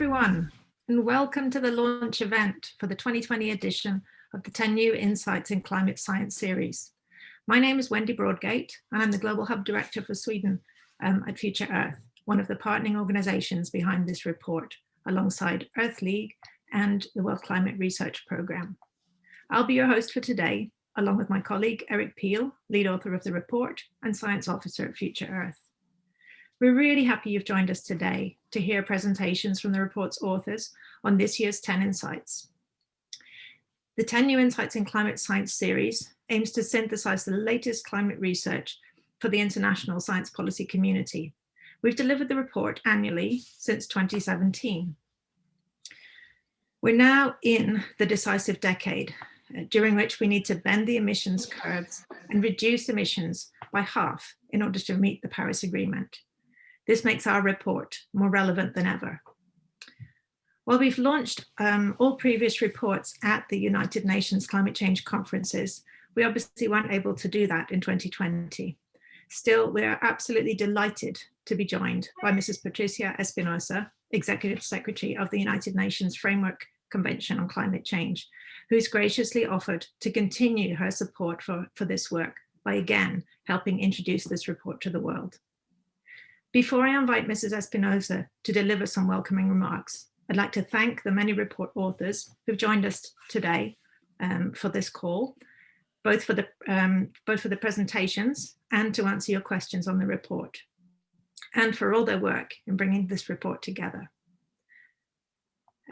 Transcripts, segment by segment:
everyone, and welcome to the launch event for the 2020 edition of the 10 New Insights in Climate Science series. My name is Wendy Broadgate, and I'm the Global Hub Director for Sweden um, at Future Earth, one of the partnering organizations behind this report, alongside Earth League and the World Climate Research Programme. I'll be your host for today, along with my colleague Eric Pihl, lead author of the report and science officer at Future Earth. We're really happy you've joined us today to hear presentations from the report's authors on this year's 10 Insights. The 10 New Insights in Climate Science series aims to synthesize the latest climate research for the international science policy community. We've delivered the report annually since 2017. We're now in the decisive decade, uh, during which we need to bend the emissions curves and reduce emissions by half in order to meet the Paris Agreement. This makes our report more relevant than ever. While we've launched um, all previous reports at the United Nations climate change conferences, we obviously weren't able to do that in 2020. Still, we are absolutely delighted to be joined by Mrs. Patricia Espinosa, Executive Secretary of the United Nations Framework Convention on Climate Change, who's graciously offered to continue her support for, for this work by again helping introduce this report to the world. Before I invite Mrs. Espinosa to deliver some welcoming remarks, I'd like to thank the many report authors who've joined us today um, for this call, both for, the, um, both for the presentations and to answer your questions on the report, and for all their work in bringing this report together.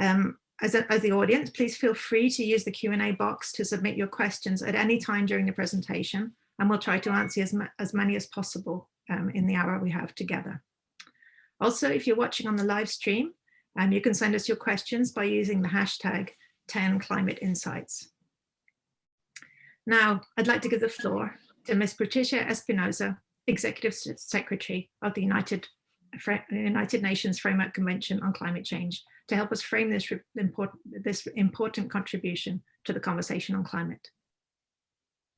Um, as, a, as the audience, please feel free to use the Q&A box to submit your questions at any time during the presentation, and we'll try to answer as, as many as possible um, in the hour we have together. Also, if you're watching on the live stream, um, you can send us your questions by using the hashtag 10ClimateInsights. Now, I'd like to give the floor to Ms. Patricia Espinosa, Executive Secretary of the United, United Nations Framework Convention on Climate Change, to help us frame this this important contribution to the conversation on climate.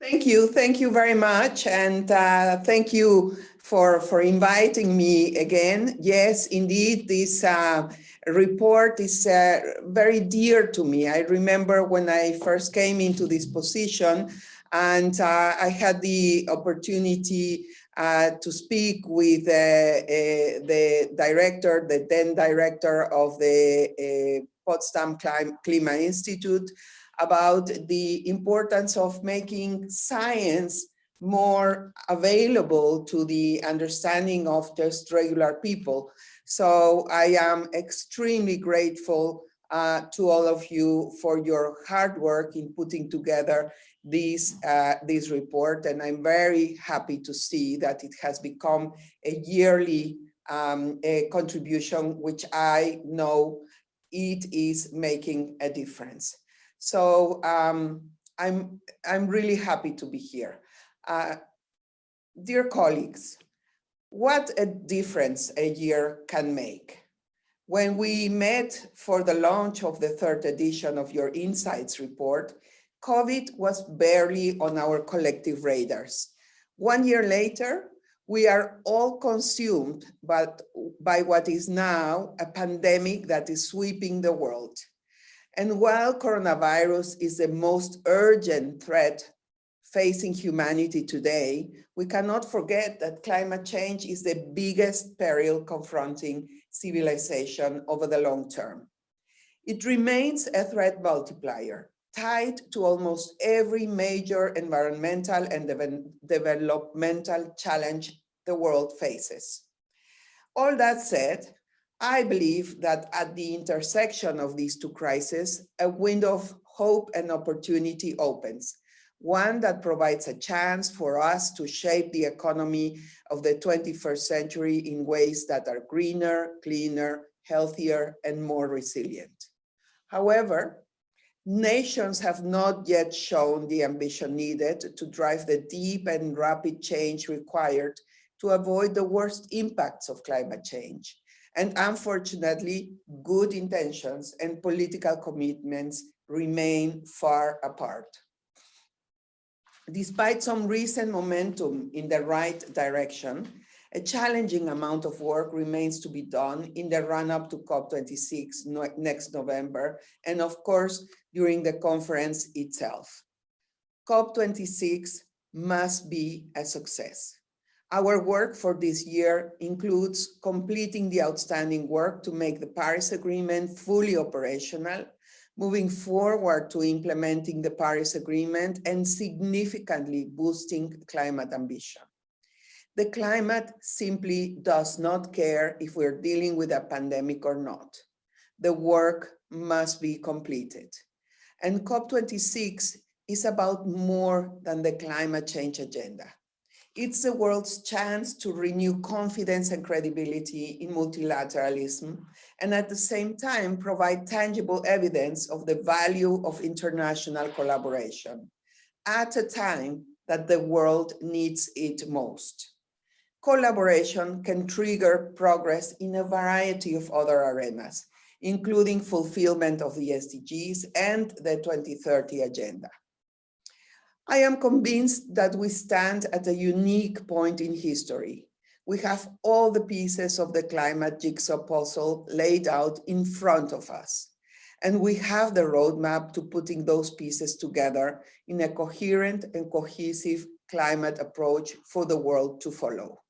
Thank you. Thank you very much. And uh, thank you for, for inviting me again. Yes, indeed, this uh, report is uh, very dear to me. I remember when I first came into this position and uh, I had the opportunity uh, to speak with uh, the director, the then director of the Potsdam Klima Institute, about the importance of making science more available to the understanding of just regular people. So I am extremely grateful uh, to all of you for your hard work in putting together this, uh, this report. And I'm very happy to see that it has become a yearly um, a contribution, which I know it is making a difference. So um, I'm, I'm really happy to be here. Uh, dear colleagues, what a difference a year can make. When we met for the launch of the third edition of your Insights report, COVID was barely on our collective radars. One year later, we are all consumed but by what is now a pandemic that is sweeping the world. And while coronavirus is the most urgent threat facing humanity today, we cannot forget that climate change is the biggest peril confronting civilization over the long term. It remains a threat multiplier, tied to almost every major environmental and de developmental challenge the world faces. All that said, I believe that at the intersection of these two crises, a window of hope and opportunity opens, one that provides a chance for us to shape the economy of the 21st century in ways that are greener, cleaner, healthier, and more resilient. However, nations have not yet shown the ambition needed to drive the deep and rapid change required to avoid the worst impacts of climate change and unfortunately, good intentions and political commitments remain far apart. Despite some recent momentum in the right direction, A challenging amount of work remains to be done in the run-up to COP26 no next November, and of course, during the conference itself. COP26 must be a success. Our work for this year includes completing the outstanding work to make the Paris Agreement fully operational, moving forward to implementing the Paris Agreement and significantly boosting climate ambition. The climate simply does not care if we're dealing with a pandemic or not. The work must be completed. And COP26 is about more than the climate change agenda. It's the world's chance to renew confidence and credibility in multilateralism, and at the same time provide tangible evidence of the value of international collaboration at a time that the world needs it most. Collaboration can trigger progress in a variety of other arenas, including fulfillment of the SDGs and the 2030 Agenda. I am convinced that we stand at a unique point in history. We have all the pieces of the climate jigsaw puzzle laid out in front of us. And we have the roadmap to putting those pieces together in a coherent and cohesive climate approach for the world to follow.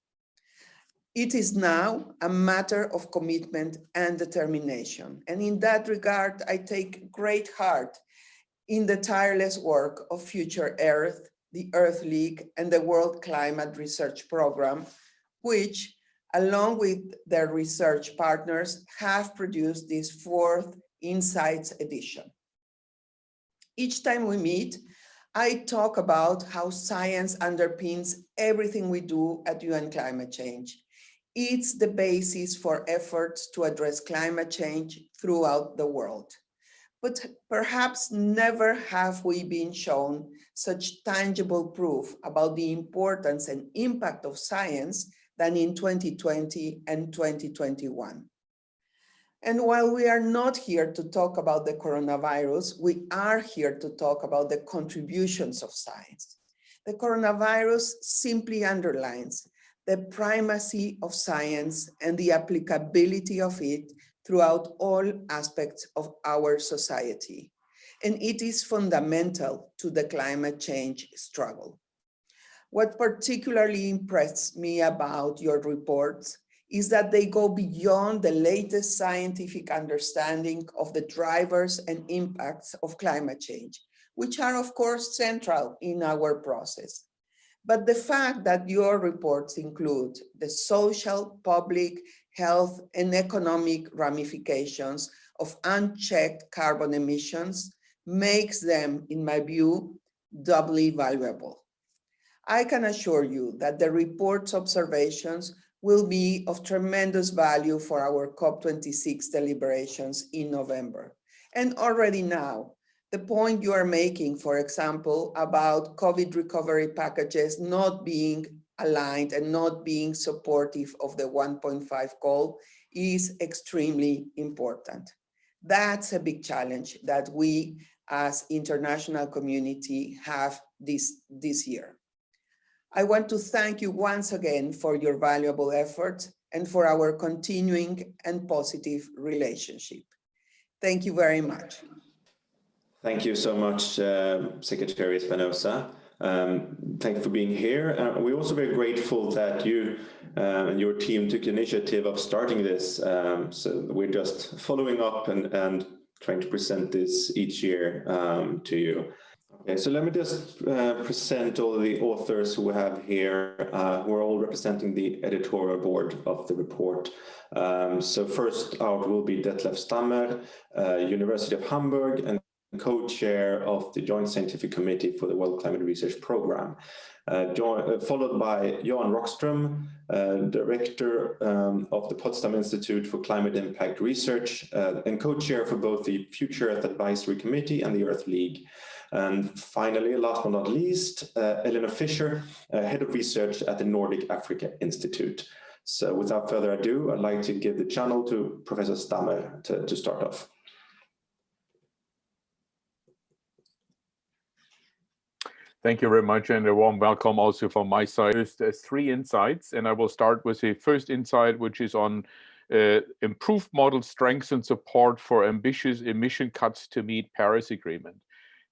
It is now a matter of commitment and determination. And in that regard, I take great heart in the tireless work of Future Earth, the Earth League, and the World Climate Research Program, which, along with their research partners, have produced this fourth Insights edition. Each time we meet, I talk about how science underpins everything we do at UN Climate Change. It's the basis for efforts to address climate change throughout the world but perhaps never have we been shown such tangible proof about the importance and impact of science than in 2020 and 2021. And while we are not here to talk about the coronavirus, we are here to talk about the contributions of science. The coronavirus simply underlines the primacy of science and the applicability of it throughout all aspects of our society. And it is fundamental to the climate change struggle. What particularly impressed me about your reports is that they go beyond the latest scientific understanding of the drivers and impacts of climate change, which are of course central in our process. But the fact that your reports include the social, public, health, and economic ramifications of unchecked carbon emissions makes them, in my view, doubly valuable. I can assure you that the report's observations will be of tremendous value for our COP26 deliberations in November. And already now, the point you are making, for example, about COVID recovery packages not being aligned and not being supportive of the 1.5 goal is extremely important. That's a big challenge that we as international community have this, this year. I want to thank you once again for your valuable efforts and for our continuing and positive relationship. Thank you very much. Thank you so much, uh, Secretary Espinosa. Um, thank you for being here. Uh, we're also very grateful that you uh, and your team took initiative of starting this. Um, so we're just following up and, and trying to present this each year um, to you. Okay, so let me just uh, present all the authors who we have here, uh, who are all representing the editorial board of the report. Um, so first out will be Detlef Stammer, uh, University of Hamburg, and co-chair of the Joint Scientific Committee for the World Climate Research Programme, uh, uh, followed by Johan Rockström, uh, director um, of the Potsdam Institute for Climate Impact Research uh, and co-chair for both the Future Earth Advisory Committee and the Earth League. And finally, last but not least, uh, Eleanor Fisher, head of research at the Nordic Africa Institute. So without further ado, I'd like to give the channel to Professor Stammer to, to start off. Thank you very much and a warm welcome also from my side. There's, there's three insights and I will start with the first insight which is on uh, improved model strengths and support for ambitious emission cuts to meet Paris Agreement.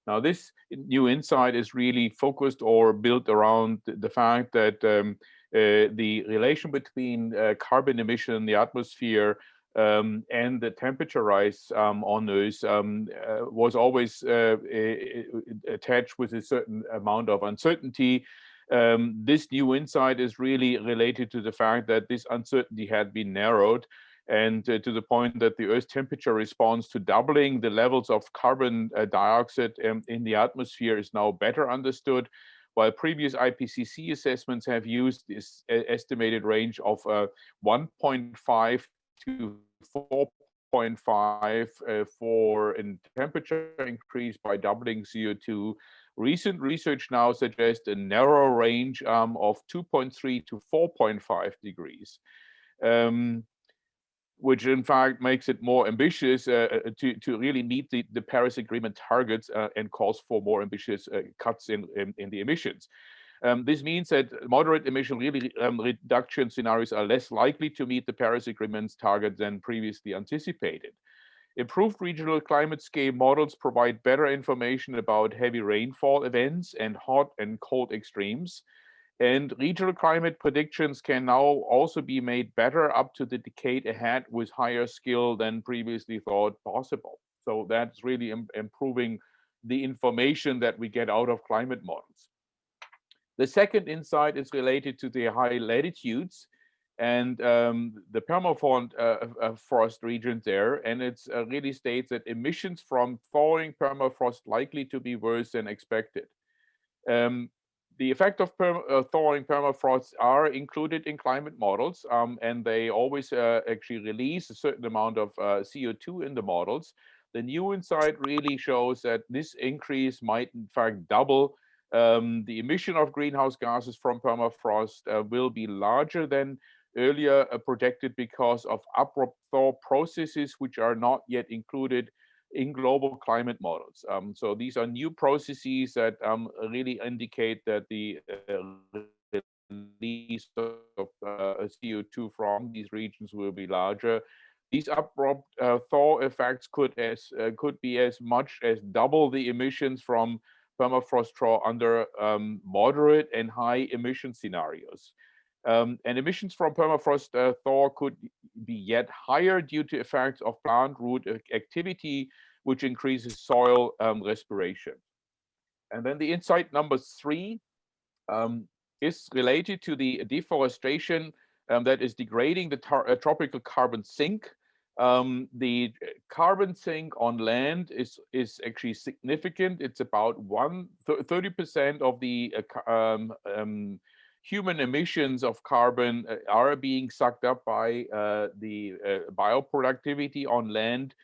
Now this new insight is really focused or built around the fact that um, uh, the relation between uh, carbon emission in the atmosphere um, and the temperature rise um, on those um, uh, was always uh, attached with a certain amount of uncertainty. Um, this new insight is really related to the fact that this uncertainty had been narrowed and uh, to the point that the Earth's temperature response to doubling the levels of carbon uh, dioxide um, in the atmosphere is now better understood while previous IPCC assessments have used this estimated range of uh, 1.5 to 4.5 uh, for a temperature increase by doubling CO2. Recent research now suggests a narrow range um, of 2.3 to 4.5 degrees. Um, which in fact makes it more ambitious uh, uh, to, to really meet the, the Paris Agreement targets uh, and calls for more ambitious uh, cuts in, in, in, the emissions. Um, this means that moderate emission um, reduction scenarios are less likely to meet the Paris Agreement's target than previously anticipated. Improved regional climate scale models provide better information about heavy rainfall events and hot and cold extremes. And regional climate predictions can now also be made better up to the decade ahead with higher skill than previously thought possible. So that's really Im improving the information that we get out of climate models. The second insight is related to the high latitudes and um, the permafrost uh, uh, forest region there. And it uh, really states that emissions from thawing permafrost likely to be worse than expected. Um, the effect of perm uh, thawing permafrost are included in climate models, um, and they always uh, actually release a certain amount of uh, CO2 in the models. The new insight really shows that this increase might in fact double um, the emission of greenhouse gases from permafrost uh, will be larger than earlier uh, projected because of abrupt thaw processes which are not yet included in global climate models. Um, so these are new processes that um, really indicate that the uh, release of uh, CO2 from these regions will be larger. These abrupt uh, thaw effects could as uh, could be as much as double the emissions from permafrost thaw under um, moderate and high emission scenarios. Um, and emissions from permafrost uh, thaw could be yet higher due to effects of plant root activity, which increases soil um, respiration. And then the insight number three um, is related to the deforestation um, that is degrading the uh, tropical carbon sink um, the uh, carbon sink on land is is actually significant. It's about one 30 percent of the uh, um, um, human emissions of carbon uh, are being sucked up by uh, the uh, bioproductivity on land.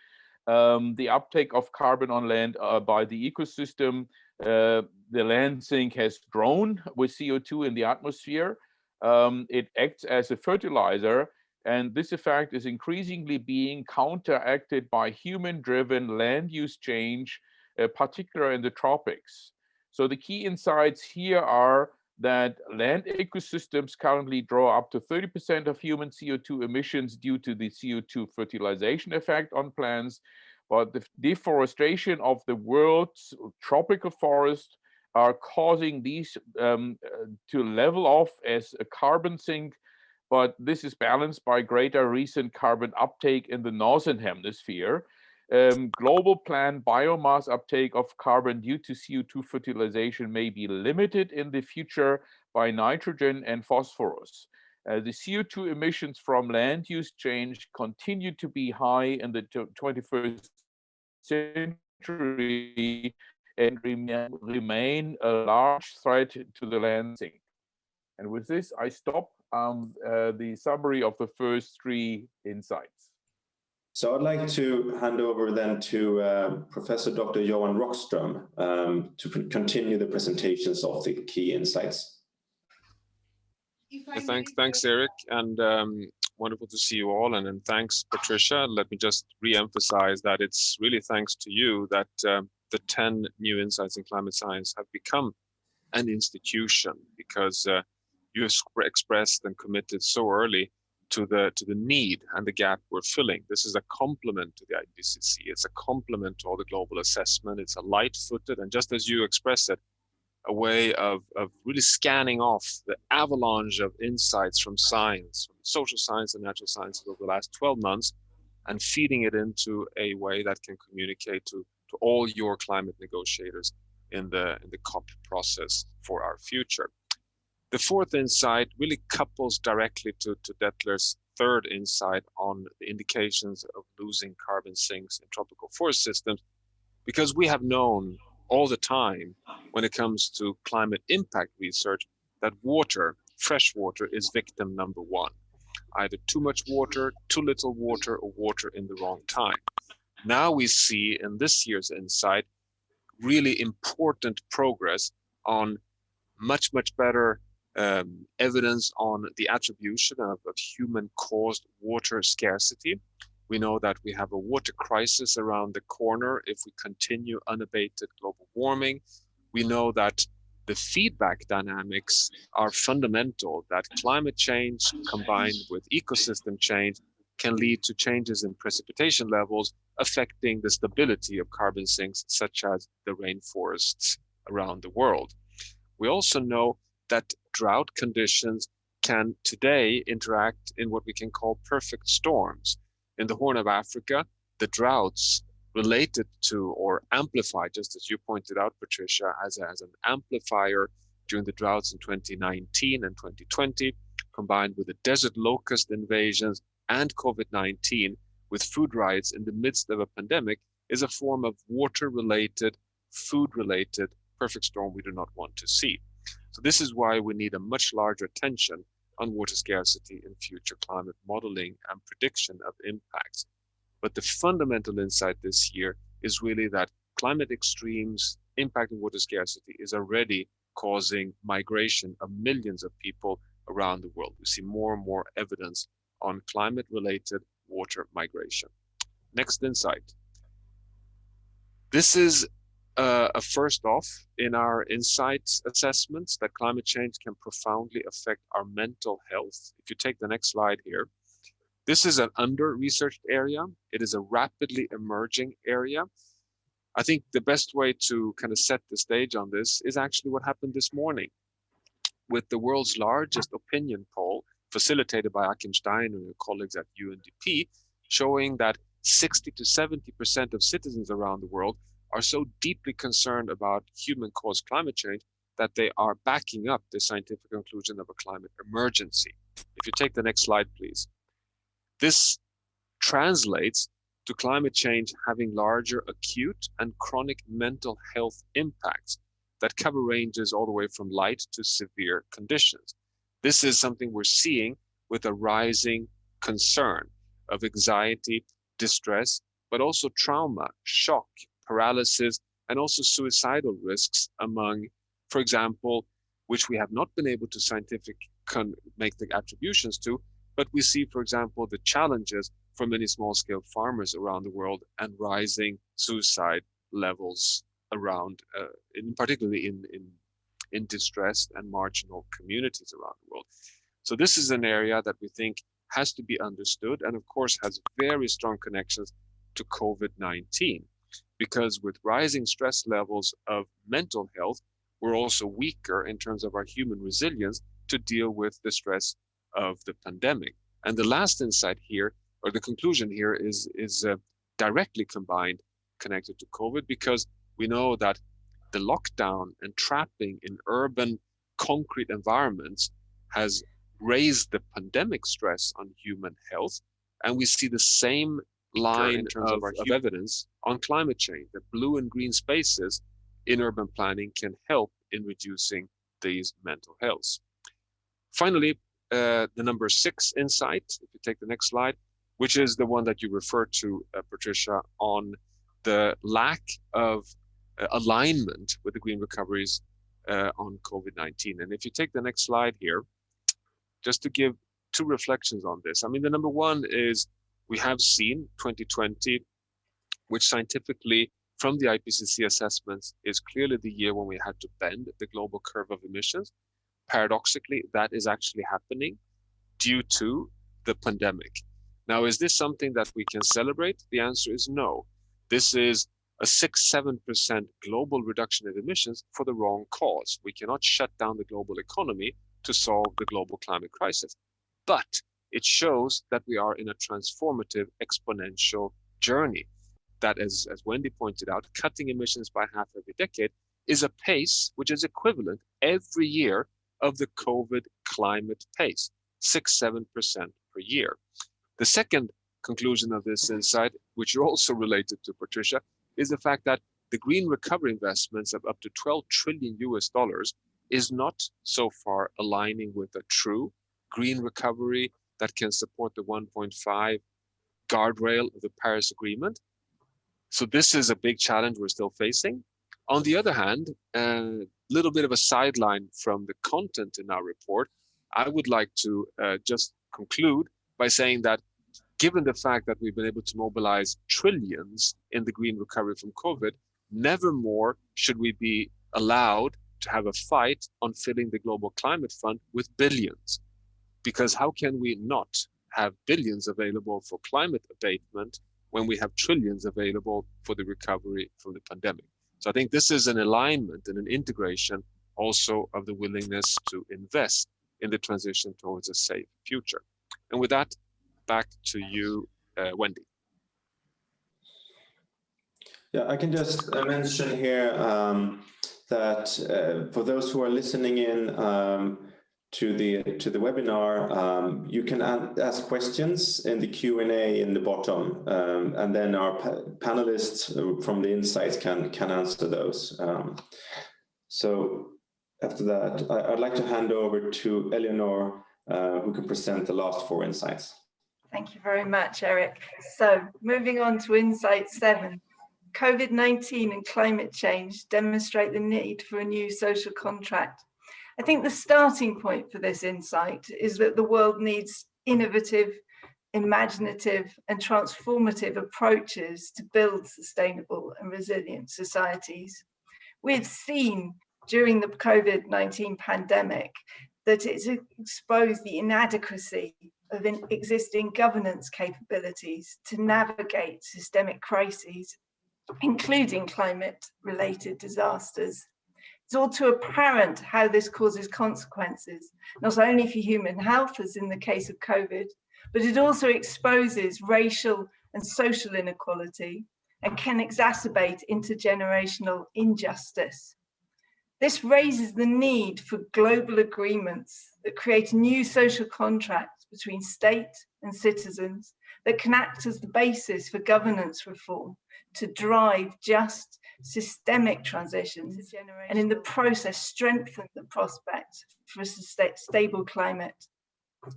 Um, the uptake of carbon on land uh, by the ecosystem, the land sink has grown with CO2 in the atmosphere. Um, it acts as a fertilizer and this effect is increasingly being counteracted by human-driven land use change, uh, particularly in the tropics. So the key insights here are that land ecosystems currently draw up to 30% of human CO2 emissions due to the CO2 fertilization effect on plants, but the deforestation of the world's tropical forests are causing these um, uh, to level off as a carbon sink but this is balanced by greater recent carbon uptake in the northern hemisphere. Um, global planned biomass uptake of carbon due to CO2 fertilization may be limited in the future by nitrogen and phosphorus. Uh, the CO2 emissions from land use change continue to be high in the 21st century and remain a large threat to the land sink. And with this, I stop um, uh, the summary of the first three insights. So I'd like to hand over then to uh, Professor Dr. Johan Rockström um, to continue the presentations of the key insights. thanks, thanks, Eric, and um, wonderful to see you all. And, and thanks, Patricia. Let me just re-emphasize that it's really thanks to you that uh, the 10 new insights in climate science have become an institution because uh, you expressed and committed so early to the to the need and the gap we're filling. This is a complement to the IPCC. It's a complement to all the global assessment. It's a light-footed and just as you expressed it, a way of, of really scanning off the avalanche of insights from science, from social science and natural sciences over the last 12 months, and feeding it into a way that can communicate to, to all your climate negotiators in the, in the COP process for our future. The fourth insight really couples directly to, to Detlef's third insight on the indications of losing carbon sinks in tropical forest systems, because we have known all the time when it comes to climate impact research that water, fresh water, is victim number one. Either too much water, too little water, or water in the wrong time. Now we see in this year's insight really important progress on much, much better um, evidence on the attribution of, of human-caused water scarcity. We know that we have a water crisis around the corner if we continue unabated global warming. We know that the feedback dynamics are fundamental, that climate change combined with ecosystem change can lead to changes in precipitation levels affecting the stability of carbon sinks, such as the rainforests around the world. We also know that drought conditions can today interact in what we can call perfect storms. In the Horn of Africa, the droughts related to or amplified, just as you pointed out, Patricia, as, as an amplifier during the droughts in 2019 and 2020, combined with the desert locust invasions and COVID-19 with food riots in the midst of a pandemic is a form of water-related, food-related perfect storm we do not want to see. So this is why we need a much larger attention on water scarcity in future climate modeling and prediction of impacts. But the fundamental insight this year is really that climate extremes impacting water scarcity is already causing migration of millions of people around the world. We see more and more evidence on climate related water migration. Next insight. This is uh, a first off in our insights assessments that climate change can profoundly affect our mental health. If you take the next slide here, this is an under-researched area. It is a rapidly emerging area. I think the best way to kind of set the stage on this is actually what happened this morning with the world's largest opinion poll facilitated by Achim Steiner and colleagues at UNDP, showing that 60 to 70% of citizens around the world are so deeply concerned about human-caused climate change that they are backing up the scientific conclusion of a climate emergency. If you take the next slide, please. This translates to climate change having larger acute and chronic mental health impacts that cover ranges all the way from light to severe conditions. This is something we're seeing with a rising concern of anxiety, distress, but also trauma, shock, paralysis, and also suicidal risks among, for example, which we have not been able to scientific make the attributions to, but we see, for example, the challenges for many small-scale farmers around the world and rising suicide levels around, uh, in particularly in, in, in distressed and marginal communities around the world. So this is an area that we think has to be understood and of course has very strong connections to COVID-19 because with rising stress levels of mental health, we're also weaker in terms of our human resilience to deal with the stress of the pandemic. And the last insight here, or the conclusion here is, is uh, directly combined, connected to COVID, because we know that the lockdown and trapping in urban concrete environments has raised the pandemic stress on human health. And we see the same line in terms of, of, our of evidence on climate change, that blue and green spaces in urban planning can help in reducing these mental health. Finally, uh, the number six insight, if you take the next slide, which is the one that you referred to, uh, Patricia, on the lack of uh, alignment with the green recoveries uh, on COVID-19. And if you take the next slide here, just to give two reflections on this. I mean, the number one is we have seen 2020, which scientifically from the IPCC assessments is clearly the year when we had to bend the global curve of emissions. Paradoxically, that is actually happening due to the pandemic. Now, is this something that we can celebrate? The answer is no. This is a 6-7% global reduction in emissions for the wrong cause. We cannot shut down the global economy to solve the global climate crisis. But it shows that we are in a transformative exponential journey that, as, as Wendy pointed out, cutting emissions by half every decade is a pace which is equivalent every year of the COVID climate pace, 6-7% per year. The second conclusion of this insight, which are also related to Patricia, is the fact that the green recovery investments of up to 12 trillion US dollars is not so far aligning with a true green recovery that can support the 1.5 guardrail of the Paris Agreement. So this is a big challenge we're still facing. On the other hand, a little bit of a sideline from the content in our report, I would like to uh, just conclude by saying that given the fact that we've been able to mobilize trillions in the green recovery from COVID, never more should we be allowed to have a fight on filling the global climate fund with billions. Because how can we not have billions available for climate abatement when we have trillions available for the recovery from the pandemic? So I think this is an alignment and an integration also of the willingness to invest in the transition towards a safe future. And with that, back to you, uh, Wendy. Yeah, I can just uh, mention here um, that uh, for those who are listening in um, to the to the webinar, um, you can ask questions in the Q&A in the bottom, um, and then our pa panelists from the insights can can answer those. Um, so after that, I, would like to hand over to Eleanor, uh, who can present the last four insights. Thank you very much, Eric. So moving on to insight seven, COVID-19 and climate change demonstrate the need for a new social contract. I think the starting point for this insight is that the world needs innovative, imaginative and transformative approaches to build sustainable and resilient societies. We've seen during the COVID-19 pandemic that it's exposed the inadequacy of existing governance capabilities to navigate systemic crises, including climate-related disasters. It's all too apparent how this causes consequences, not only for human health, as in the case of COVID, but it also exposes racial and social inequality and can exacerbate intergenerational injustice. This raises the need for global agreements that create new social contracts between state and citizens that can act as the basis for governance reform to drive just systemic transitions and in the process strengthen the prospect for a stable climate.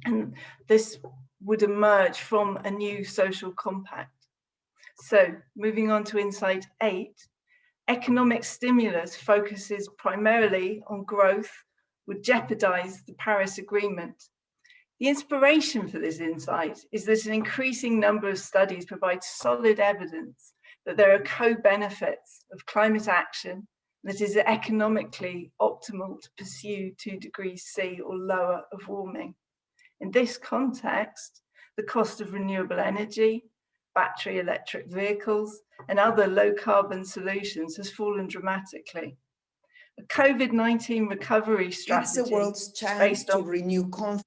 And this would emerge from a new social compact. So moving on to insight eight, economic stimulus focuses primarily on growth would jeopardize the Paris Agreement the inspiration for this insight is that an increasing number of studies provide solid evidence that there are co-benefits of climate action that is economically optimal to pursue two degrees C or lower of warming. In this context, the cost of renewable energy, battery electric vehicles, and other low carbon solutions has fallen dramatically. A COVID-19 recovery strategy it's the world's chance to renew confidence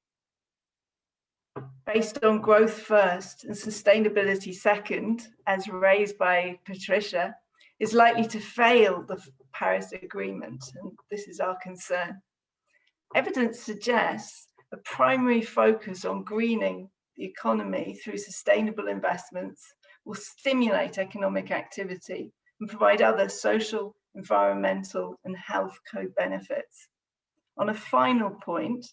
based on growth first and sustainability second, as raised by Patricia, is likely to fail the Paris Agreement, and this is our concern. Evidence suggests a primary focus on greening the economy through sustainable investments will stimulate economic activity and provide other social, environmental and health co-benefits. On a final point,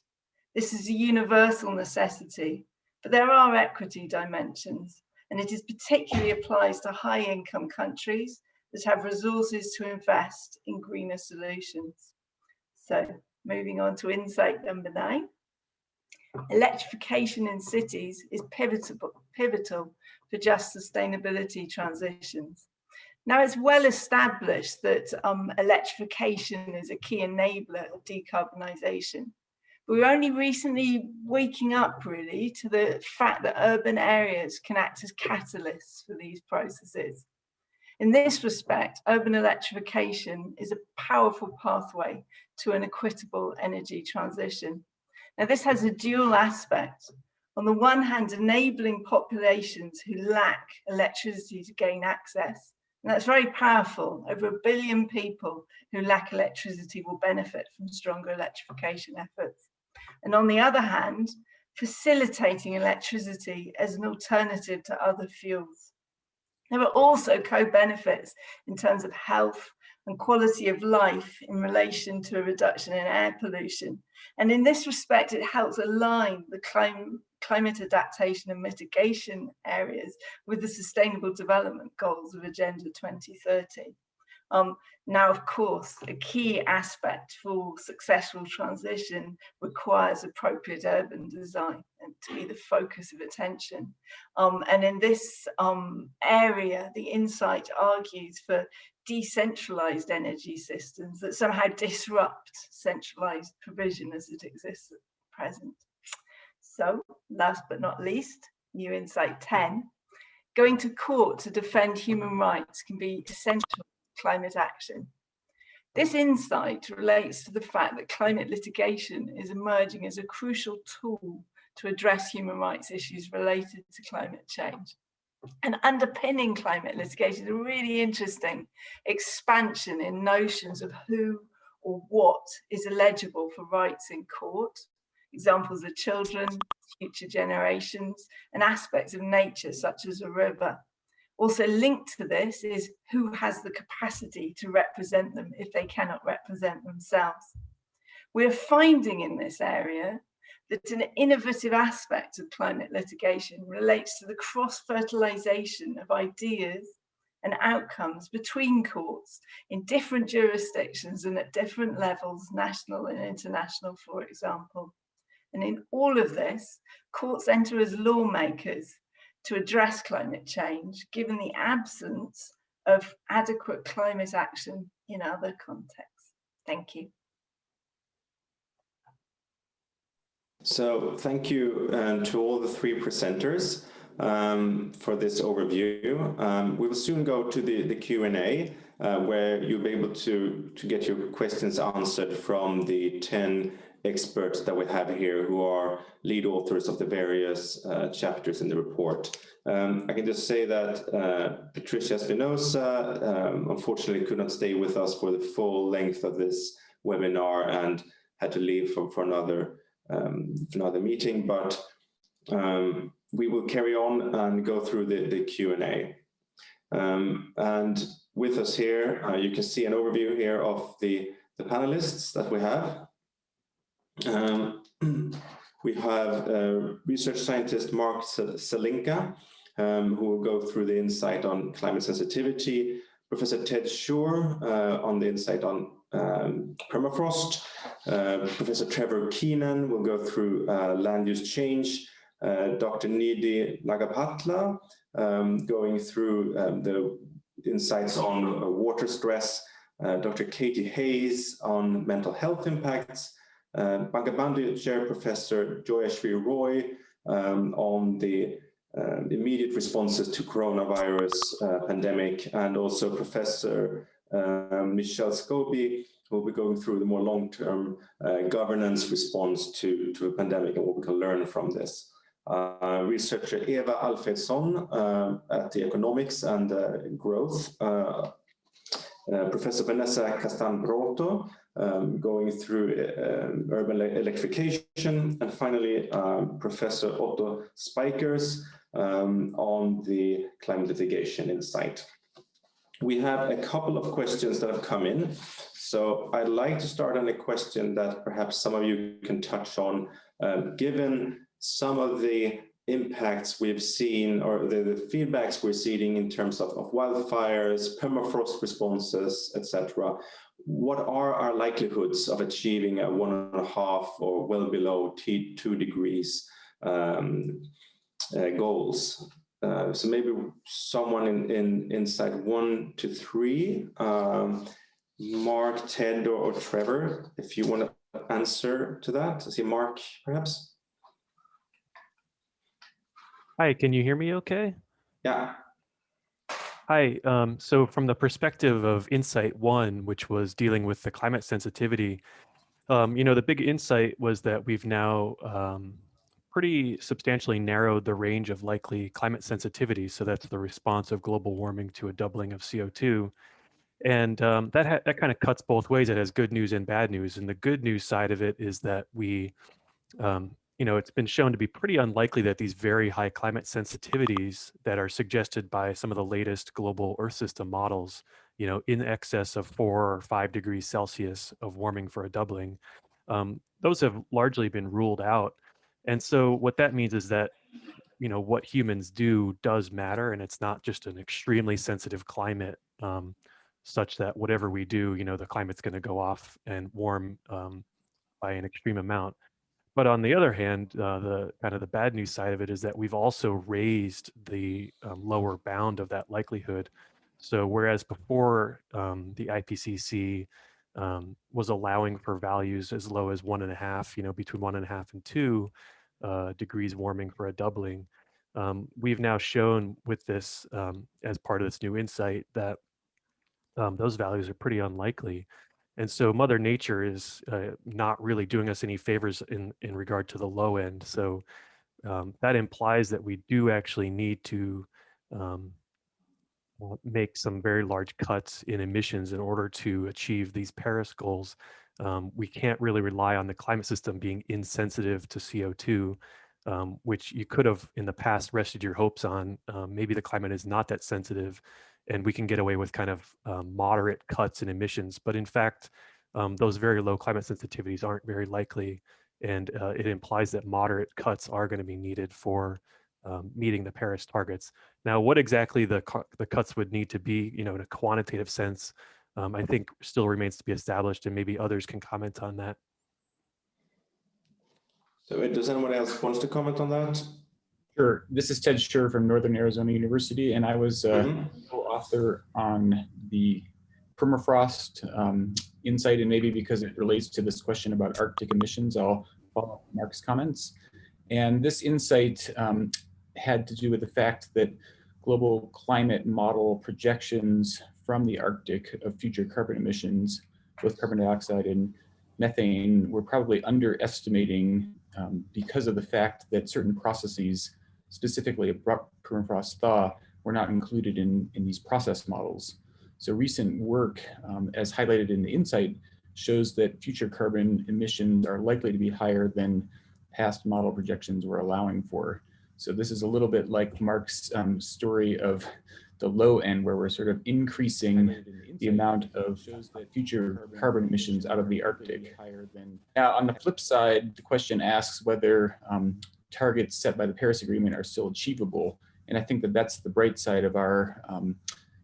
this is a universal necessity but there are equity dimensions, and it is particularly applies to high income countries that have resources to invest in greener solutions. So moving on to insight number nine. Electrification in cities is pivotal, pivotal for just sustainability transitions. Now it's well established that um, electrification is a key enabler of decarbonisation. We're only recently waking up really to the fact that urban areas can act as catalysts for these processes. In this respect, urban electrification is a powerful pathway to an equitable energy transition. Now this has a dual aspect. On the one hand, enabling populations who lack electricity to gain access, and that's very powerful. Over a billion people who lack electricity will benefit from stronger electrification efforts. And on the other hand, facilitating electricity as an alternative to other fuels. There are also co-benefits in terms of health and quality of life in relation to a reduction in air pollution. And in this respect, it helps align the climate, climate adaptation and mitigation areas with the sustainable development goals of Agenda 2030. Um, now, of course, a key aspect for successful transition requires appropriate urban design and to be the focus of attention. Um, and in this um, area, the insight argues for decentralized energy systems that somehow disrupt centralized provision as it exists at present. So last but not least, new insight 10, going to court to defend human rights can be essential climate action. This insight relates to the fact that climate litigation is emerging as a crucial tool to address human rights issues related to climate change. And underpinning climate litigation is a really interesting expansion in notions of who or what is eligible for rights in court. Examples are children, future generations, and aspects of nature such as a river. Also linked to this is who has the capacity to represent them if they cannot represent themselves. We're finding in this area that an innovative aspect of climate litigation relates to the cross-fertilization of ideas and outcomes between courts in different jurisdictions and at different levels, national and international, for example. And in all of this, courts enter as lawmakers to address climate change, given the absence of adequate climate action in other contexts. Thank you. So thank you uh, to all the three presenters um, for this overview. Um, we will soon go to the, the Q&A uh, where you'll be able to, to get your questions answered from the 10 experts that we have here who are lead authors of the various uh, chapters in the report. Um, I can just say that uh, Patricia Espinosa um, unfortunately could not stay with us for the full length of this webinar and had to leave for, for another um, another meeting, but um, we will carry on and go through the, the Q&A. Um, and with us here, uh, you can see an overview here of the, the panelists that we have. Um, we have uh, research scientist Mark Zelinka, um, who will go through the insight on climate sensitivity, Professor Ted Schuur uh, on the insight on um, permafrost. Uh, Professor Trevor Keenan will go through uh, land use change. Uh, Dr. Nidhi Nagabhatla um, going through um, the insights on uh, water stress. Dr. Katie Hayes on mental health impacts. Uh, Bangabandhu Chair Professor Joyashree Roy um, on the uh, immediate responses to coronavirus uh, pandemic and also Professor um, Michelle Scobie will be going through the more long-term uh, governance response to, to a pandemic and what we can learn from this. Uh, researcher Eva Alfredsson uh, at the Economics and uh, Growth, Professor Vanessa Castan um, going through urban electrification, and finally um, Professor Otto Spijkers um, on the climate litigation insight. We have a couple of questions that have come in. So I'd like to start on a question that perhaps some of you can touch on, um, given some of the impacts we've seen or the, the feedbacks we're seeing in terms of, of wildfires, permafrost responses, etc. What are our likelihoods of achieving a one and a half or well below T2 degrees um, uh, goals? uh, so maybe someone in, in inside one to three, um, Mark, Ted, or, or, Trevor, if you want to answer to that. I see Mark, perhaps. Hi, can you hear me okay? Yeah. Hi, um, so from the perspective of Insight 1, which was dealing with the climate sensitivity, um, you know, the big insight was that we've now um, pretty substantially narrowed the range of likely climate sensitivity. So that's the response of global warming to a doubling of CO2. And um, that, that kind of cuts both ways. It has good news and bad news. And the good news side of it is that we, um, you know, it's been shown to be pretty unlikely that these very high climate sensitivities that are suggested by some of the latest global Earth system models, you know, in excess of four or five degrees Celsius of warming for a doubling, um, those have largely been ruled out. And so what that means is that, you know, what humans do does matter, and it's not just an extremely sensitive climate um, such that whatever we do, you know, the climate's going to go off and warm um, by an extreme amount. But on the other hand, uh, the kind of the bad news side of it is that we've also raised the um, lower bound of that likelihood. So whereas before um, the IPCC um, was allowing for values as low as one and a half, you know, between one and a half and two uh, degrees warming for a doubling, um, we've now shown with this um, as part of this new insight that um, those values are pretty unlikely. And so Mother Nature is uh, not really doing us any favors in, in regard to the low end. So um, that implies that we do actually need to um, make some very large cuts in emissions in order to achieve these Paris goals. Um, we can't really rely on the climate system being insensitive to CO2, um, which you could have in the past rested your hopes on. Um, maybe the climate is not that sensitive and we can get away with kind of um, moderate cuts in emissions. But in fact, um, those very low climate sensitivities aren't very likely. And uh, it implies that moderate cuts are going to be needed for um, meeting the Paris targets. Now, what exactly the, the cuts would need to be, you know, in a quantitative sense, um, I think still remains to be established and maybe others can comment on that. So does anyone else wants to comment on that? Sure. This is Ted Schuur from Northern Arizona University, and I was uh, mm -hmm. co-author on the permafrost um, insight, and maybe because it relates to this question about Arctic emissions, I'll follow up Mark's comments. And this insight um, had to do with the fact that global climate model projections from the Arctic of future carbon emissions, both carbon dioxide and methane, were probably underestimating um, because of the fact that certain processes specifically abrupt permafrost thaw, were not included in, in these process models. So recent work, um, as highlighted in the insight, shows that future carbon emissions are likely to be higher than past model projections were allowing for. So this is a little bit like Mark's um, story of the low end where we're sort of increasing the amount of future carbon emissions out of the Arctic. Now, on the flip side, the question asks whether um, targets set by the Paris Agreement are still achievable. And I think that that's the bright side of our um,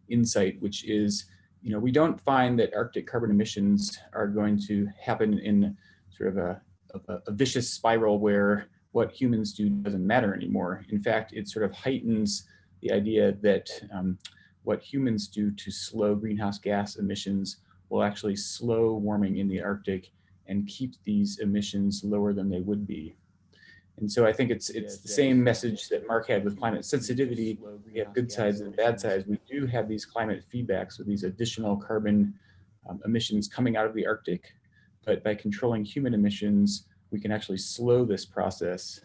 insight, which is, you know, we don't find that Arctic carbon emissions are going to happen in sort of a, a, a vicious spiral where what humans do doesn't matter anymore. In fact, it sort of heightens the idea that um, what humans do to slow greenhouse gas emissions will actually slow warming in the Arctic and keep these emissions lower than they would be. And so I think it's it's the same message that Mark had with climate sensitivity. We have good sides and bad sides. We do have these climate feedbacks with these additional carbon um, emissions coming out of the Arctic. But by controlling human emissions, we can actually slow this process.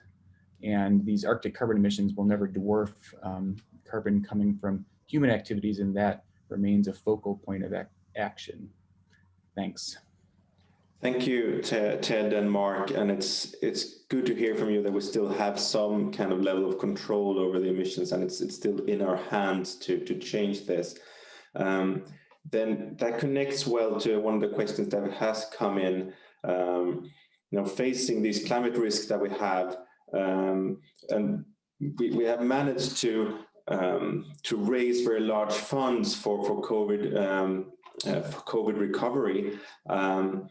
And these Arctic carbon emissions will never dwarf um, carbon coming from human activities, and that remains a focal point of ac action. Thanks. Thank you, Ted and Mark. And it's it's good to hear from you that we still have some kind of level of control over the emissions, and it's it's still in our hands to to change this. Um, then that connects well to one of the questions that has come in. Um, you know, facing these climate risks that we have, um, and we, we have managed to um, to raise very large funds for for COVID um, uh, for COVID recovery. Um,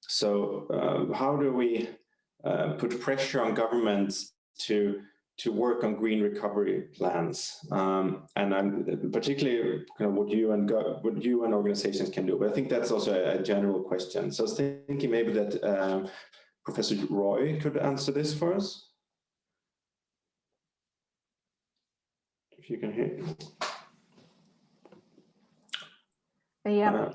so uh, how do we uh, put pressure on governments to to work on green recovery plans. Um, and I'm particularly kind of what you and what you and organizations can do. But I think that's also a, a general question. So I was thinking maybe that Professor Roy could answer this for us. If you can hear. Yeah, Uh,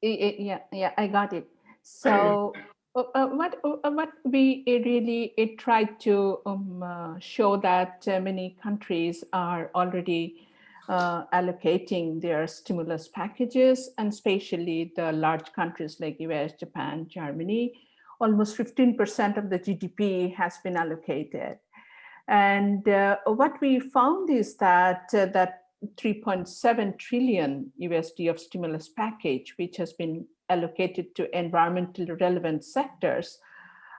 yeah, yeah, I got it. So uh, uh, what uh, what we really it tried to um, uh, show that uh, many countries are already uh, allocating their stimulus packages, and especially the large countries like US, Japan, Germany, almost 15% of the GDP has been allocated. And what we found is that that 3.7 trillion USD of stimulus package, which has been allocated to environmentally relevant sectors,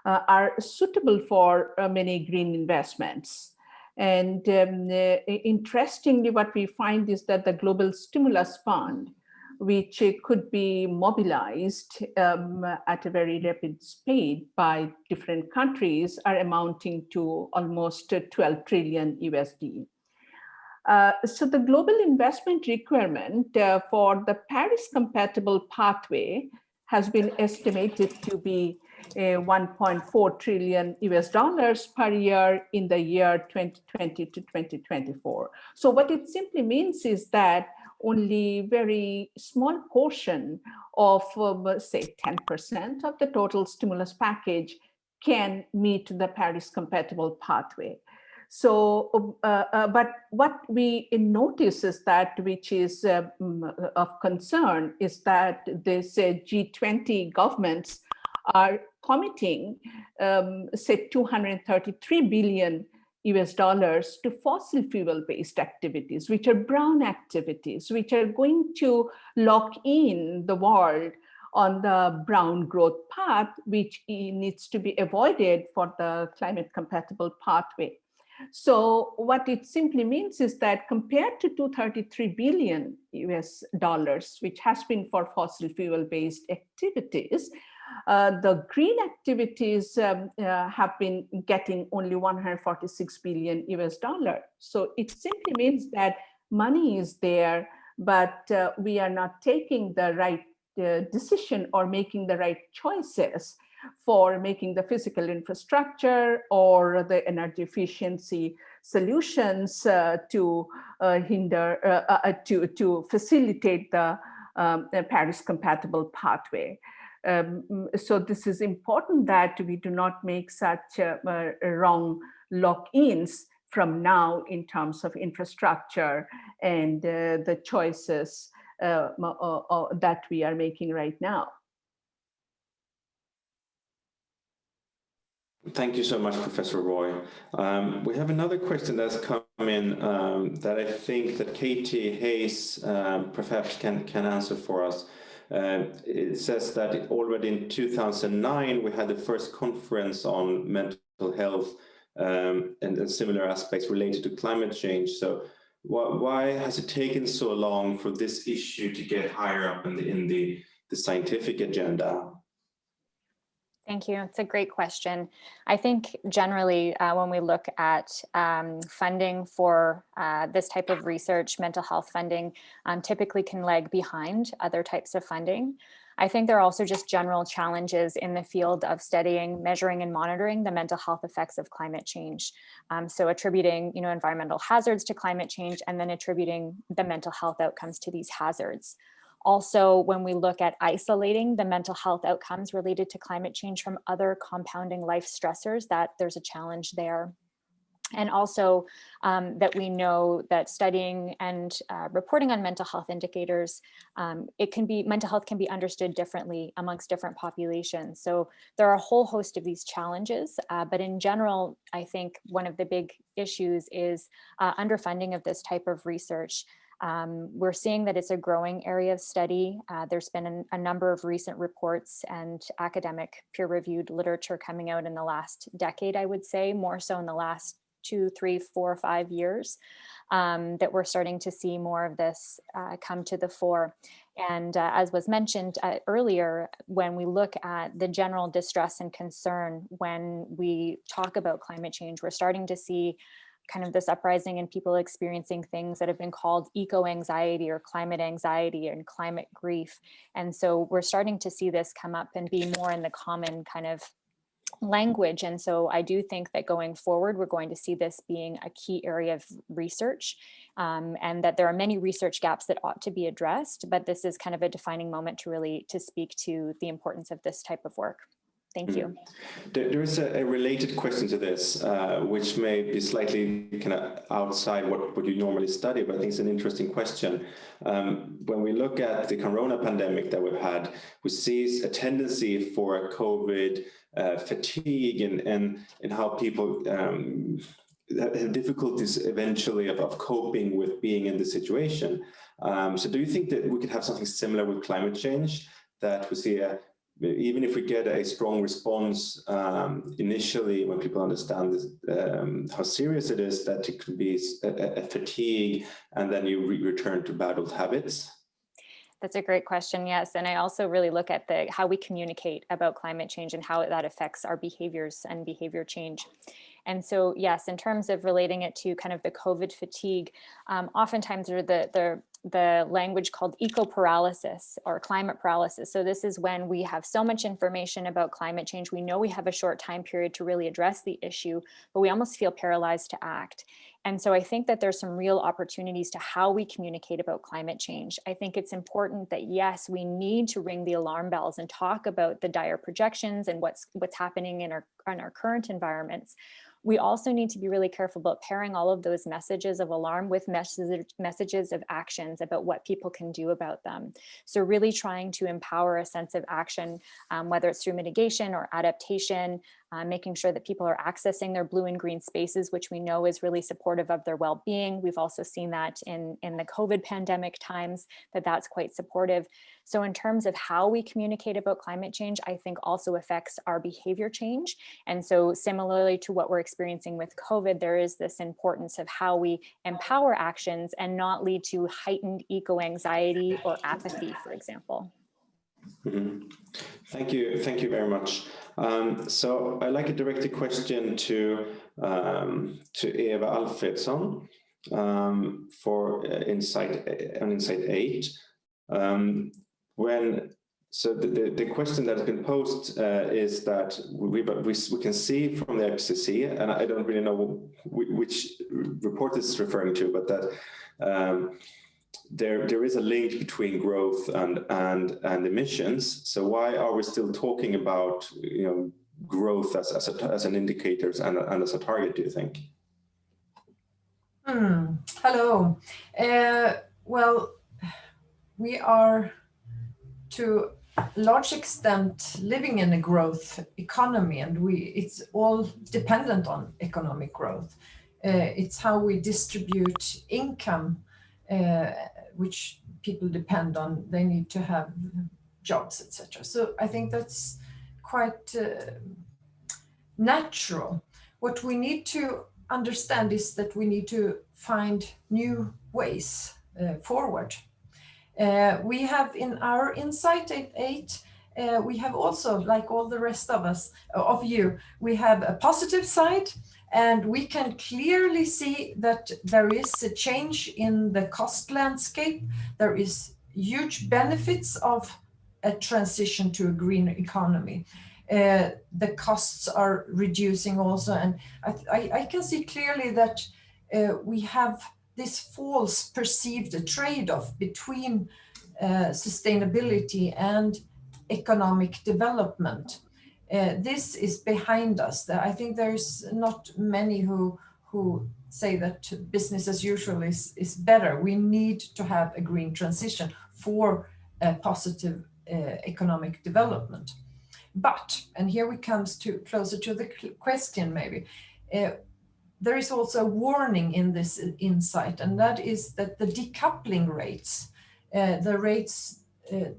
uh, are suitable for uh, many green investments. And um, uh, interestingly, what we find is that the global stimulus fund, which could be mobilized um, at a very rapid speed by different countries, are amounting to almost 12 trillion USD. Uh, so the global investment requirement uh, for the Paris compatible pathway has been estimated to be uh, 1.4 trillion US dollars per year in the year 2020 to 2024. So what it simply means is that only very small portion of um, say 10% of the total stimulus package can meet the Paris compatible pathway. So, um, uh, uh, but what we notice is that, which is uh, of concern, is that this uh, G20 governments are committing, um, say, 233 billion US dollars to fossil fuel based activities, which are brown activities, which are going to lock in the world on the brown growth path, which needs to be avoided for the climate compatible pathway. So what it simply means is that compared to 233 billion US dollars, which has been for fossil fuel based activities, the green activities um, uh, have been getting only 146 billion US dollar. So it simply means that money is there, but uh, we are not taking the right uh, decision or making the right choices for making the physical infrastructure or the energy efficiency solutions uh, to uh, hinder, uh, uh, to, to facilitate the, um, the Paris compatible pathway. Um, so this is important that we do not make such uh, wrong lock-ins from now in terms of infrastructure and uh, the choices that we are making right now. Thank you so much, Professor Roy. Um, we have another question that's come in um, that I think that Katie Hayes um, perhaps can, can answer for us. Uh, it says that already in 2009, we had the first conference on mental health um, and, and, similar aspects related to climate change. So wh why has it taken so long for this issue to get higher up in the, in the, the scientific agenda? Thank you. It's a great question. I think generally uh, when we look at um, funding for uh, this type of research, mental health funding um, typically can lag behind other types of funding. I think there are also just general challenges in the field of studying, measuring and monitoring the mental health effects of climate change. Um, so attributing you know, environmental hazards to climate change and then attributing the mental health outcomes to these hazards. Also, when we look at isolating the mental health outcomes related to climate change from other compounding life stressors, that there's a challenge there. And also um, that we know that studying and uh, reporting on mental health indicators, um, it can be, mental health can be understood differently amongst different populations. So there are a whole host of these challenges, uh, but in general, I think one of the big issues is uh, underfunding of this type of research. Um, we're seeing that it's a growing area of study. Uh, there's been an, a number of recent reports and academic peer-reviewed literature coming out in the last decade, I would say, more so in the last two, three, four, five years, um, that we're starting to see more of this uh, come to the fore. And uh, as was mentioned uh, earlier, when we look at the general distress and concern when we talk about climate change, we're starting to see kind of this uprising and people experiencing things that have been called eco-anxiety or climate anxiety and climate grief. And so we're starting to see this come up and be more in the common kind of language. And so I do think that going forward, we're going to see this being a key area of research um, and that there are many research gaps that ought to be addressed, but this is kind of a defining moment to really to speak to the importance of this type of work. Thank you. Mm. There is a, related question to this, uh, which may be slightly kind of outside what, what you normally study, but I think it's an interesting question. Um, when we look at the corona pandemic that we've had, we see a tendency for COVID uh, fatigue and, and, and how people um, have difficulties eventually of, of coping with being in this situation. Um, so do you think that we could have something similar with climate change, that we see a even if we get a strong response um, initially when people understand this, um, how serious it is, that it could be a, a fatigue and then you re return to bad old habits? That's a great question, yes. And I also really look at the how we communicate about climate change and how that affects our behaviors and behavior change. And so, yes, in terms of relating it to kind of the COVID fatigue, um, oftentimes the, the the language called eco paralysis or climate paralysis. So this is when we have so much information about climate change. We know we have a short time period to really address the issue, but we almost feel paralyzed to act. And so I think that there's some real opportunities to how we communicate about climate change. I think it's important that yes, we need to ring the alarm bells and talk about the dire projections and what's what's happening in our, in our current environments. We also need to be really careful about pairing all of those messages of alarm with message, messages of actions about what people can do about them. So really trying to empower a sense of action, um, whether it's through mitigation or adaptation, uh, making sure that people are accessing their blue and green spaces, which we know is really supportive of their well-being. We've also seen that in, in the COVID pandemic times, that that's quite supportive. So in terms of how we communicate about climate change, I think also affects our behavior change. And so similarly to what we're experiencing with COVID, there is this importance of how we empower actions and not lead to heightened eco-anxiety or apathy, for example. Mm -hmm. Thank you. Thank you very much. Um, so I'd like to direct a question to, um, to Eva Alfredsson um, for uh, Insight, uh, on Insight 8. Um, when so the, the, question that has been posed uh, is that we, we, we can see from the IPCC, and I don't really know which report this is referring to, but that um, there there is a link between growth and and and emissions. So why are we still talking about you know growth as as, a, as an indicator and, and as a target? Do you think? Hmm. Hello. Uh, well, we are to large extent living in a growth economy, and we it's all dependent on economic growth. Uh, it's how we distribute income uh, which people depend on, they need to have jobs, etc. So I think that's quite uh, natural. What we need to understand is that we need to find new ways uh, forward. Uh, we have in our Insight 8, uh, we have also, like all the rest of us, of you, we have a positive side and we can clearly see that there is a change in the cost landscape. There is huge benefits of a transition to a green economy. Uh, the costs are reducing also. And I, I, I can see clearly that uh, we have this false perceived trade-off between uh, sustainability and economic development. Uh, this is behind us. I think there's not many who who say that business as usual is, is better. We need to have a green transition for positive uh, economic development. But, and here we comes to closer to the question maybe, uh, there is also a warning in this insight, and that is that the decoupling rates, uh, the rates uh,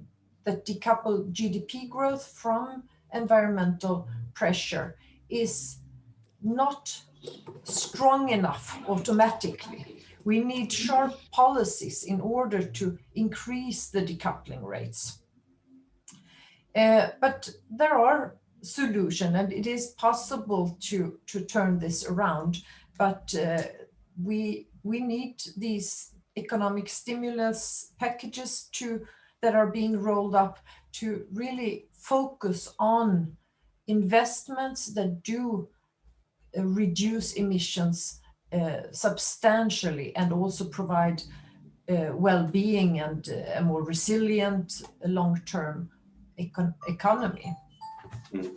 that decouple GDP growth from environmental pressure is not strong enough automatically. We need sharp policies in order to increase the decoupling rates. Uh, but there are solutions and it is possible to, to turn this around, but uh, we, we need these economic stimulus packages to that are being rolled up to really focus on investments that do uh, reduce emissions uh, substantially and also provide uh, well-being and uh, a more resilient long-term econ economy. Mm.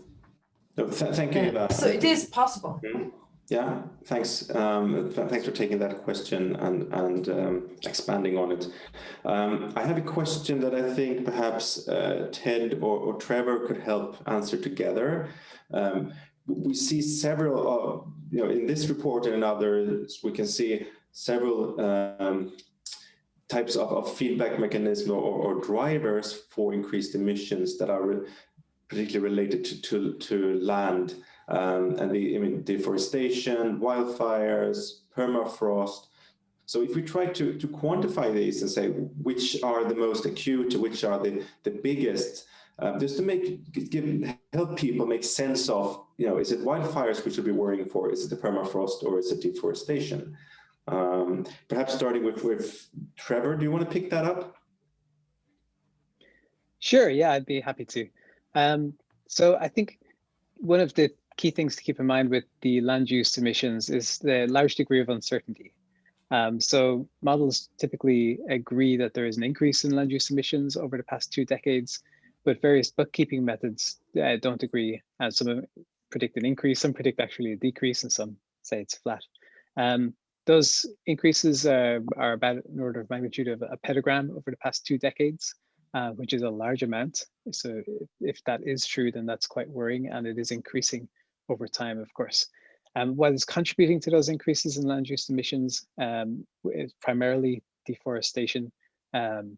Th thank you. Uh, so it is possible. Mm. Yeah, thanks. Um, th thanks for taking that question and, and um, expanding on it. Um, I have a question that I think perhaps uh, Ted or, or, Trevor could help answer together. Um, we see several, you know, in this report and in others, we can see several um, types of, of, feedback mechanism or, or, drivers for increased emissions that are re particularly related to, to, to land um, and the I mean, deforestation, wildfires, permafrost. So if we try to, to quantify these and say which are the most acute, which are the, the biggest, um, just to make give, help people make sense of, you know, is it wildfires we should be worrying for? Is it the permafrost or is it deforestation? Um, perhaps starting with, with Trevor, do you want to pick that up? Sure, yeah, I'd be happy to. Um, so I think one of the key things to keep in mind with the land use emissions is the large degree of uncertainty. Um, so models typically agree that there is an increase in land use emissions over the past two decades, but various bookkeeping methods uh, don't agree. And some predict an increase, some predict actually a decrease, and some say it's flat. Um, those increases uh, are about an order of magnitude of a petagram over the past two decades uh, which is a large amount. So if that is true, then that's quite worrying and it is increasing over time, of course. Um, what is contributing to those increases in land use emissions um, is primarily deforestation, um,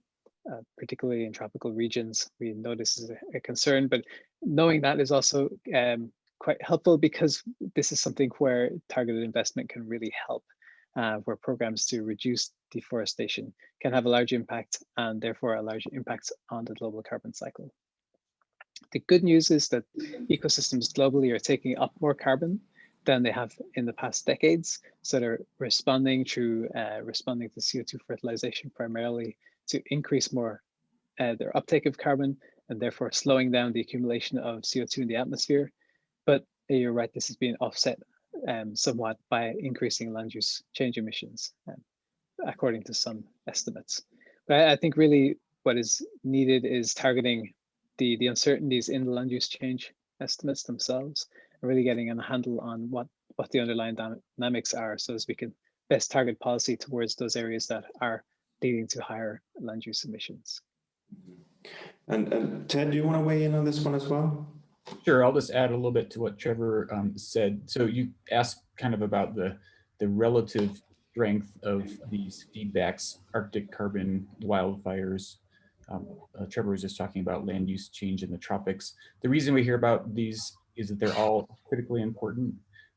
uh, particularly in tropical regions. We know this is a, a concern, but knowing that is also um, quite helpful because this is something where targeted investment can really help uh, where programs to reduce deforestation can have a large impact and therefore a large impact on the global carbon cycle. The good news is that ecosystems globally are taking up more carbon than they have in the past decades. So they're responding through uh, responding to CO2 fertilization primarily to increase more uh, their uptake of carbon and therefore slowing down the accumulation of CO2 in the atmosphere. But you're right, this is being offset um, somewhat by increasing land use change emissions, um, according to some estimates. But I, I think really what is needed is targeting the, the uncertainties in the land use change estimates themselves, and really getting a handle on what, what the underlying dynamics are so as we can best target policy towards those areas that are leading to higher land use emissions. And, and Ted, do you want to weigh in on this one as well? Sure, I'll just add a little bit to what Trevor um, said. So you asked kind of about the, the relative strength of these feedbacks, Arctic carbon, wildfires. Um, uh, Trevor was just talking about land use change in the tropics. The reason we hear about these is that they're all critically important.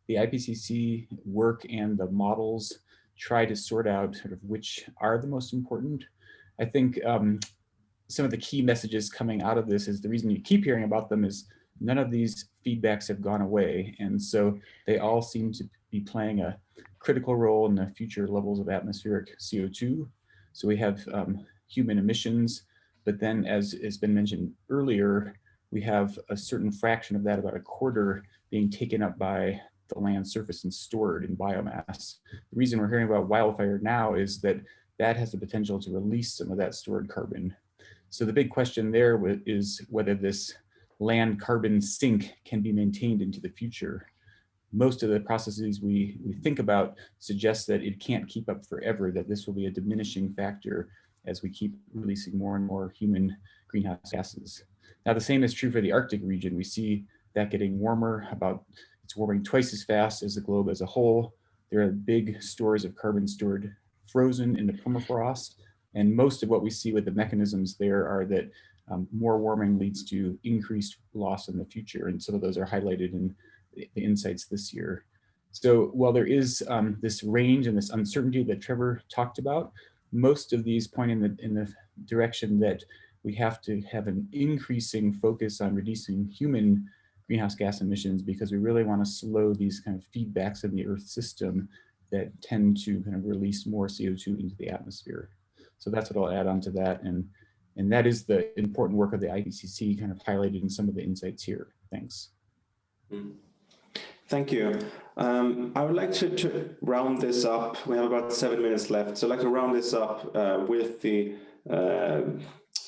The IPCC work and the models try to sort out sort of which are the most important. I think um, some of the key messages coming out of this is the reason you keep hearing about them is none of these feedbacks have gone away. And so they all seem to be playing a critical role in the future levels of atmospheric CO2. So we have um, human emissions, but then as has been mentioned earlier, we have a certain fraction of that, about a quarter, being taken up by the land surface and stored in biomass. The reason we're hearing about wildfire now is that that has the potential to release some of that stored carbon. So the big question there is whether this land carbon sink can be maintained into the future. Most of the processes we, we think about suggest that it can't keep up forever, that this will be a diminishing factor as we keep releasing more and more human greenhouse gases. Now, the same is true for the Arctic region. We see that getting warmer, about it's warming twice as fast as the globe as a whole. There are big stores of carbon stored frozen in the permafrost. And most of what we see with the mechanisms there are that um, more warming leads to increased loss in the future. And some of those are highlighted in the insights this year. So while there is um, this range and this uncertainty that Trevor talked about, most of these point in the, in the direction that we have to have an increasing focus on reducing human greenhouse gas emissions because we really want to slow these kind of feedbacks in the Earth system that tend to kind of release more CO2 into the atmosphere. So that's what I'll add on to that. And, and that is the important work of the IPCC kind of highlighted in some of the insights here. Thanks. Mm. Thank you. Um, I would like to, to, round this up. We have about seven minutes left. So I'd like to round this up uh, with the uh,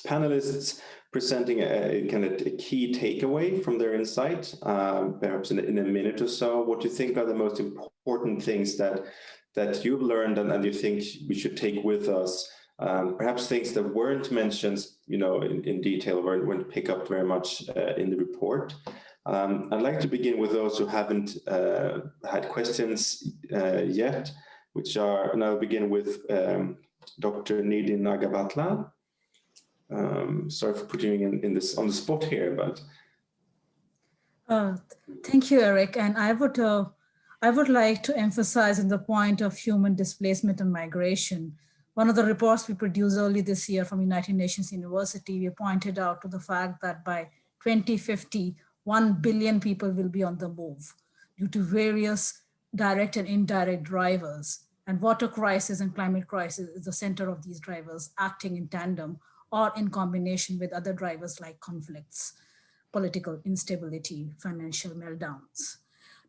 panelists presenting a, kind of a key takeaway from their insight, um, perhaps in, in, a minute or so. What do you think are the most important things that that you've learned and, and you think we should take with us? Um, perhaps things that weren't mentioned, you know, in, in detail, weren't, weren't pick up very much uh, in the report. Um, I'd like to begin with those who haven't uh, had questions uh, yet, which are, and I'll begin with um, Dr. Nidhi Nagabhatla. Um, sorry for putting you in, in this on the spot here, but. Uh, thank you, Eric. And I would, uh, I would like to emphasize on the point of human displacement and migration. One of the reports we produced early this year from United Nations University, we pointed out to the fact that by 2050, 1 billion people will be on the move due to various direct and indirect drivers. And water crisis and climate crisis is the center of these drivers acting in tandem or in combination with other drivers like conflicts, political instability, financial meltdowns.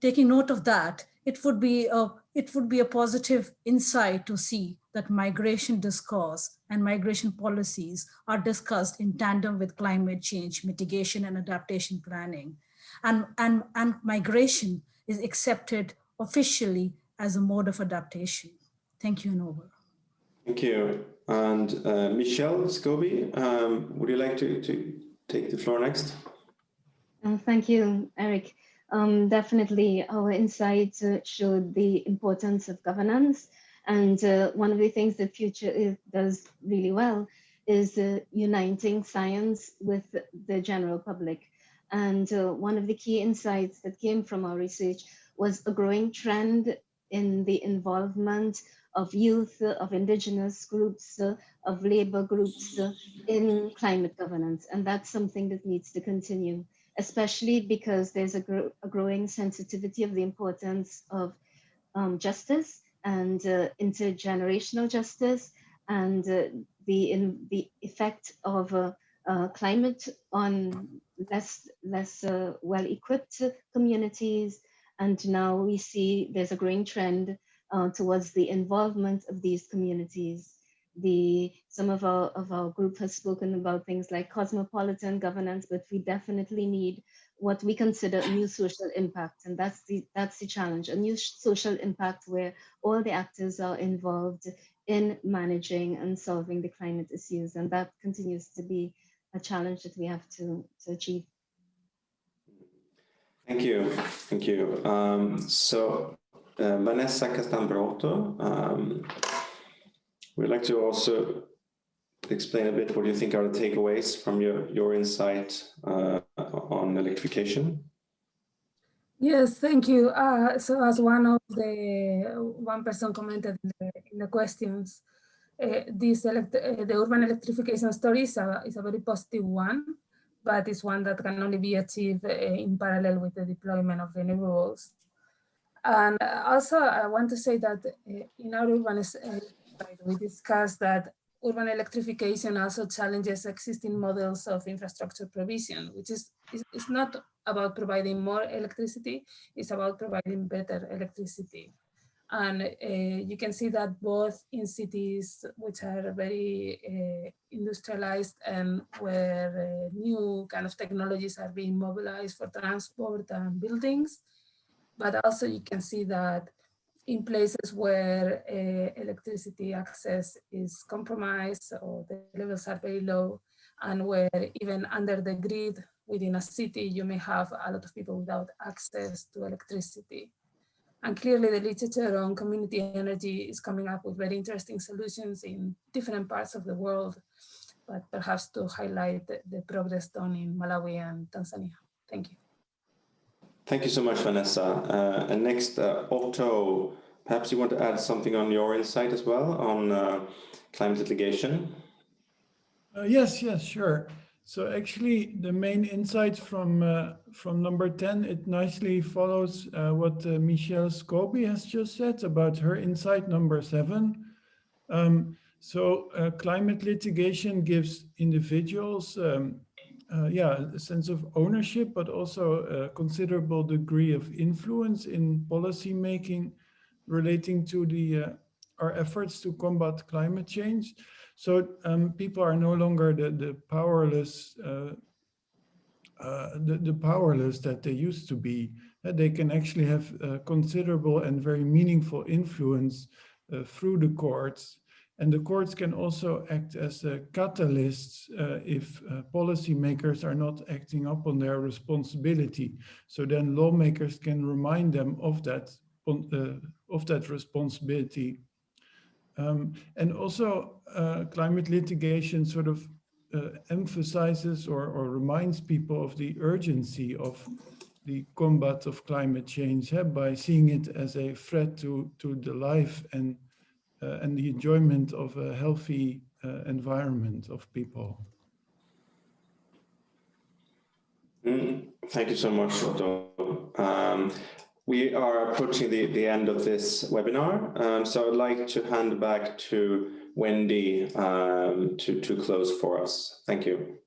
Taking note of that, it would be a, it would be a positive insight to see that migration discourse and migration policies are discussed in tandem with climate change mitigation and adaptation planning. And, and, and migration is accepted officially as a mode of adaptation. Thank you and over. Thank you. And uh, Michelle Scobie, um, would you like to, to take the floor next? Uh, thank you, Eric. Um, definitely our insights uh, showed the importance of governance. And uh, one of the things that Future does really well is uh, uniting science with the general public. And uh, one of the key insights that came from our research was a growing trend in the involvement of youth, of indigenous groups, of labor groups in climate governance. And that's something that needs to continue, especially because there's a, a growing sensitivity of the importance of um, justice and uh, intergenerational justice and uh, the, in, the effect of uh, uh climate on less, less uh, well-equipped communities. And now we see there's a growing trend uh, towards the involvement of these communities. The some of our of our group has spoken about things like cosmopolitan governance, but we definitely need what we consider new social impact, and that's the that's the challenge: a new social impact where all the actors are involved in managing and solving the climate issues, and that continues to be a challenge that we have to to achieve. Thank you, thank you. Um, so uh, Vanessa Castán Broto. Um, we'd like to also explain a bit what you think are the takeaways from your, your insight uh, on electrification. Yes, thank you. Uh, so as one of the one person commented in the, in the questions, uh, this elect uh, the urban electrification story is a, is a very positive one, but it's one that can only be achieved uh, in parallel with the deployment of renewables. And also, I want to say that uh, in our urban, we discussed that urban electrification also challenges existing models of infrastructure provision, which is, is, is not about providing more electricity, it's about providing better electricity. And uh, you can see that both in cities which are very uh, industrialized and where uh, new kind of technologies are being mobilized for transport and buildings, but also you can see that in places where uh, electricity access is compromised or the levels are very low and where even under the grid within a city, you may have a lot of people without access to electricity. And clearly the literature on community energy is coming up with very interesting solutions in different parts of the world, but perhaps to highlight the, the progress done in Malawi and Tanzania. Thank you. Thank you so much, Vanessa. Uh, and next, uh, Otto, perhaps you want to add something on your insight as well on uh, climate litigation? Uh, yes, yes, sure. So actually, the main insights from uh, from number 10, it nicely follows uh, what Michelle Scobie has just said about her insight number seven. Um, so climate litigation gives individuals um, uh, yeah, a sense of ownership, but also a considerable degree of influence in policy making relating to the uh, our efforts to combat climate change. So um, people are no longer the, the powerless, uh, uh the, the powerless that they used to be. Uh, they can actually have considerable and very meaningful influence uh, through the courts and the courts can also act as a catalyst uh, if uh, policymakers are not acting up on their responsibility. So then lawmakers can remind them of that, uh, of that responsibility. Um, and also uh, climate litigation sort of uh, emphasizes or, or reminds people of the urgency of the combat of climate change by seeing it as a threat to, to the life and and the enjoyment of a healthy uh, environment of people. Mm, thank you so much, Otto. Um, we are approaching the, the end of this webinar, um, so I'd like to hand back to Wendy um, to, to close for us. Thank you.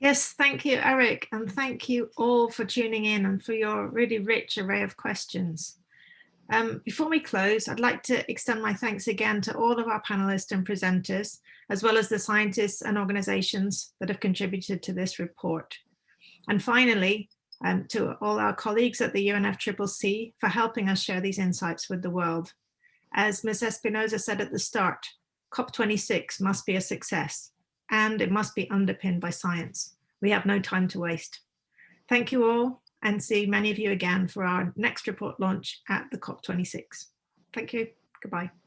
Yes, thank you, Eric, and thank you all for tuning in and for your really rich array of questions. Um, before we close, I'd like to extend my thanks again to all of our panelists and presenters, as well as the scientists and organizations that have contributed to this report. And finally, um, to all our colleagues at the UNFCCC for helping us share these insights with the world. As Ms. Espinosa said at the start, COP26 must be a success and it must be underpinned by science. We have no time to waste. Thank you all and see many of you again for our next report launch at the COP26. Thank you. Goodbye.